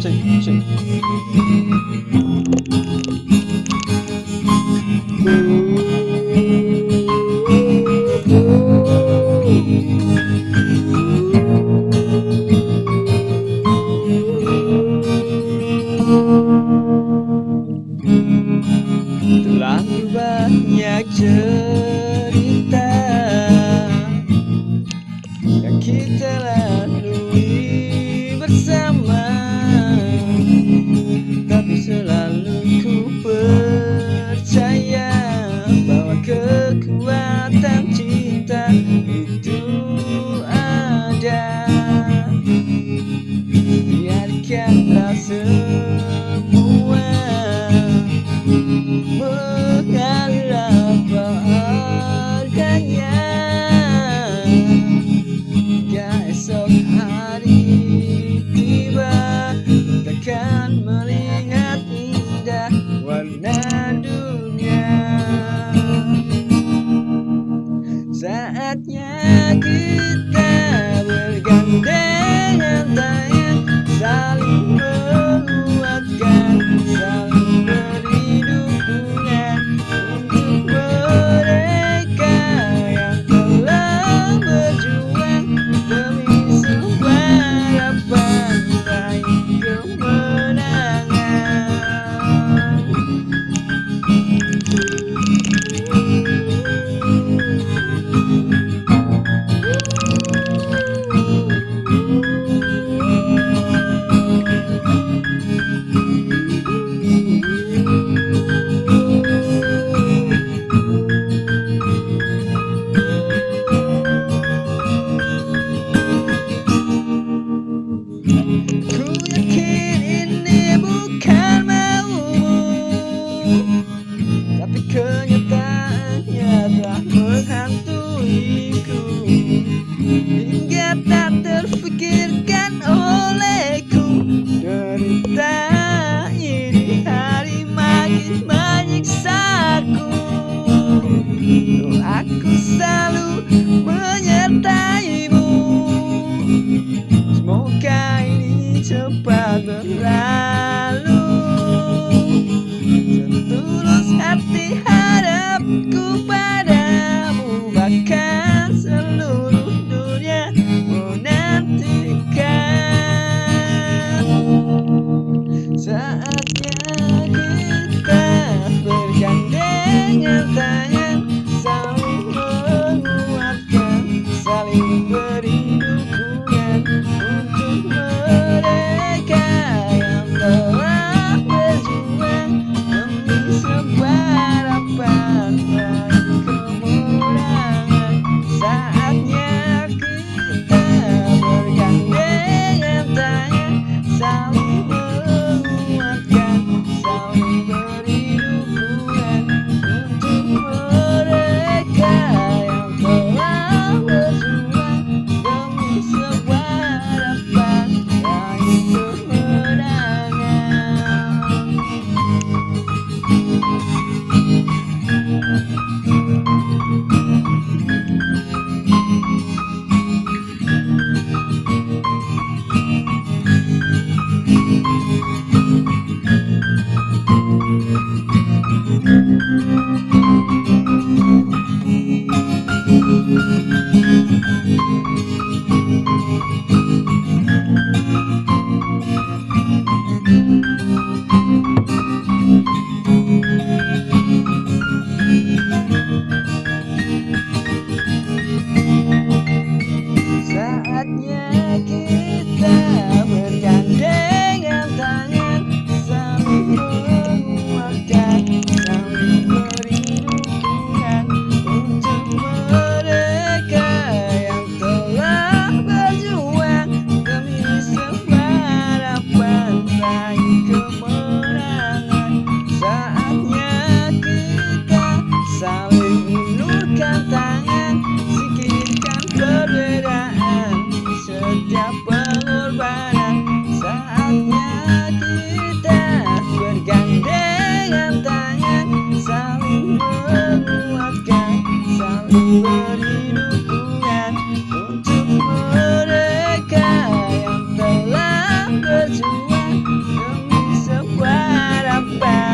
저 기. kita lalui bersama Tapi selalu ku percaya Bahwa kekuatan cinta itu ada. Biarkan rasa Yeah, good. get that they'll. So what about?